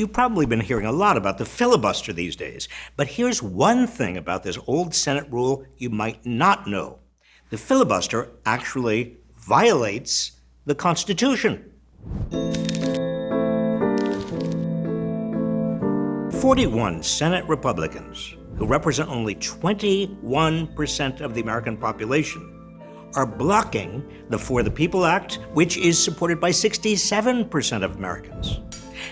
You've probably been hearing a lot about the filibuster these days, but here's one thing about this old Senate rule you might not know. The filibuster actually violates the Constitution. 41 Senate Republicans, who represent only 21% of the American population, are blocking the For the People Act, which is supported by 67% of Americans.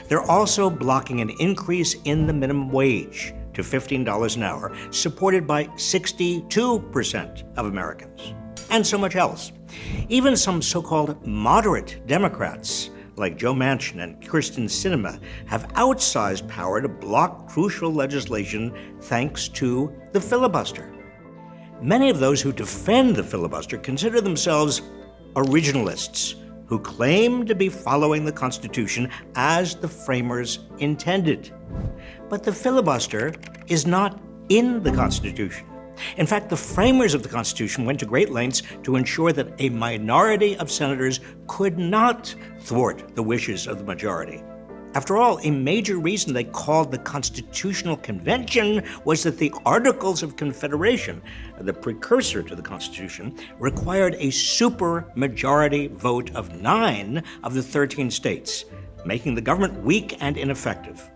They're also blocking an increase in the minimum wage to $15 an hour, supported by 62% of Americans, and so much else. Even some so called moderate Democrats, like Joe Manchin and Kyrsten Sinema, have outsized power to block crucial legislation thanks to the filibuster. Many of those who defend the filibuster consider themselves originalists who claim to be following the Constitution as the framers intended. But the filibuster is not in the Constitution. In fact, the framers of the Constitution went to great lengths to ensure that a minority of senators could not thwart the wishes of the majority. After all, a major reason they called the Constitutional Convention was that the Articles of Confederation, the precursor to the Constitution, required a supermajority vote of nine of the 13 states, making the government weak and ineffective.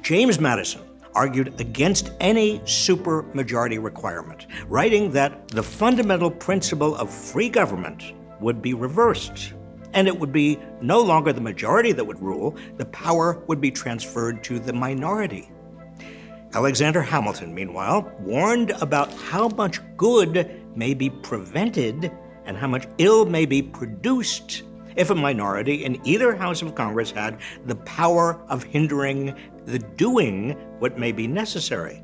James Madison argued against any supermajority requirement, writing that the fundamental principle of free government would be reversed and it would be no longer the majority that would rule, the power would be transferred to the minority. Alexander Hamilton, meanwhile, warned about how much good may be prevented and how much ill may be produced if a minority in either House of Congress had the power of hindering the doing what may be necessary.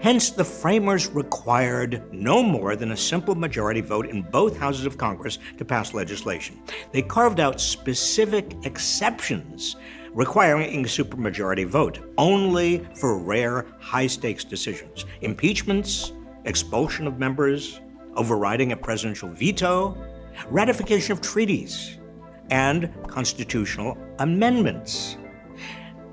Hence, the framers required no more than a simple majority vote in both houses of Congress to pass legislation. They carved out specific exceptions requiring a supermajority vote only for rare high stakes decisions impeachments, expulsion of members, overriding a presidential veto, ratification of treaties, and constitutional amendments.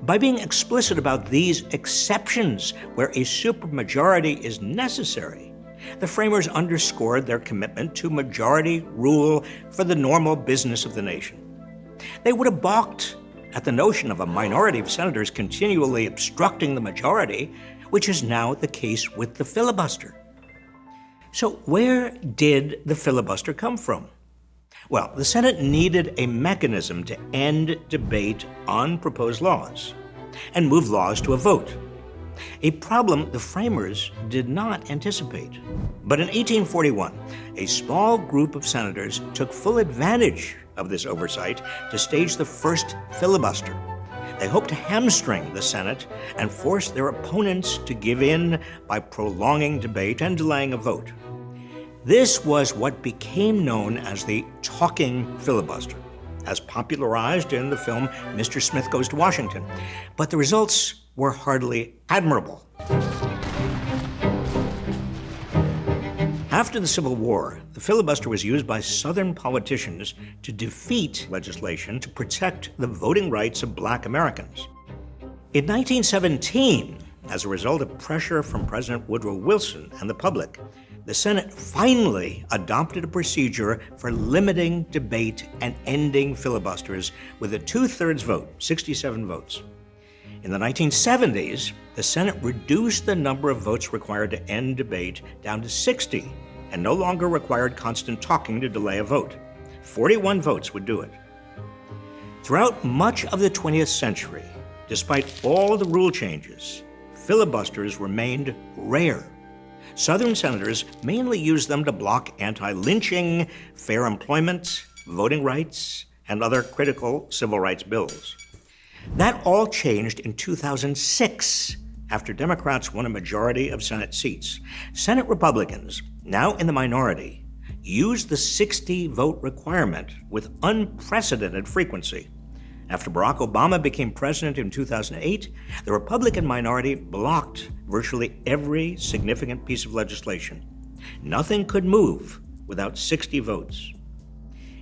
By being explicit about these exceptions where a supermajority is necessary, the framers underscored their commitment to majority rule for the normal business of the nation. They would have balked at the notion of a minority of senators continually obstructing the majority, which is now the case with the filibuster. So, where did the filibuster come from? Well, the Senate needed a mechanism to end debate on proposed laws and move laws to a vote. A problem the framers did not anticipate. But in 1841, a small group of senators took full advantage of this oversight to stage the first filibuster. They hoped to hamstring the Senate and force their opponents to give in by prolonging debate and delaying a vote. This was what became known as the talking filibuster, as popularized in the film Mr. Smith Goes to Washington. But the results were hardly admirable. After the Civil War, the filibuster was used by Southern politicians to defeat legislation to protect the voting rights of black Americans. In 1917, as a result of pressure from President Woodrow Wilson and the public, the Senate finally adopted a procedure for limiting debate and ending filibusters with a two thirds vote, 67 votes. In the 1970s, the Senate reduced the number of votes required to end debate down to 60 and no longer required constant talking to delay a vote. 41 votes would do it. Throughout much of the 20th century, despite all the rule changes, filibusters remained rare. Southern senators mainly used them to block anti lynching, fair employment, voting rights, and other critical civil rights bills. That all changed in 2006 after Democrats won a majority of Senate seats. Senate Republicans, now in the minority, used the 60 vote requirement with unprecedented frequency. After Barack Obama became president in 2008, the Republican minority blocked virtually every significant piece of legislation. Nothing could move without 60 votes.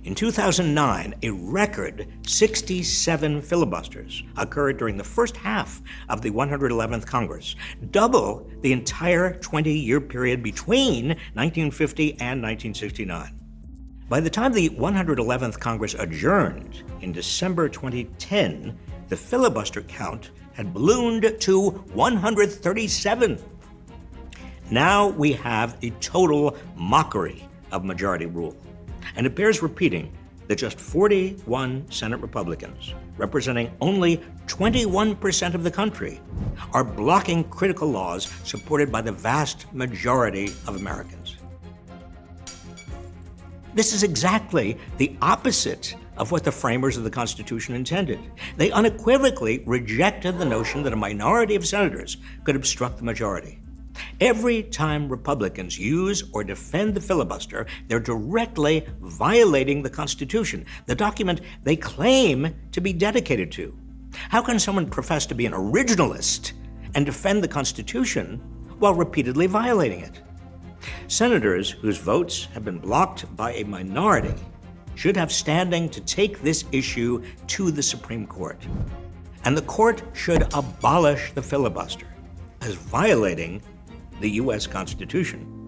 In 2009, a record 67 filibusters occurred during the first half of the 111th Congress, double the entire 20 year period between 1950 and 1969. By the time the 111th Congress adjourned in December 2010, the filibuster count had ballooned to 137. Now we have a total mockery of majority rule. And it bears repeating that just 41 Senate Republicans, representing only 21% of the country, are blocking critical laws supported by the vast majority of Americans. This is exactly the opposite of what the framers of the Constitution intended. They unequivocally rejected the notion that a minority of senators could obstruct the majority. Every time Republicans use or defend the filibuster, they're directly violating the Constitution, the document they claim to be dedicated to. How can someone profess to be an originalist and defend the Constitution while repeatedly violating it? Senators whose votes have been blocked by a minority should have standing to take this issue to the Supreme Court. And the court should abolish the filibuster as violating the U.S. Constitution.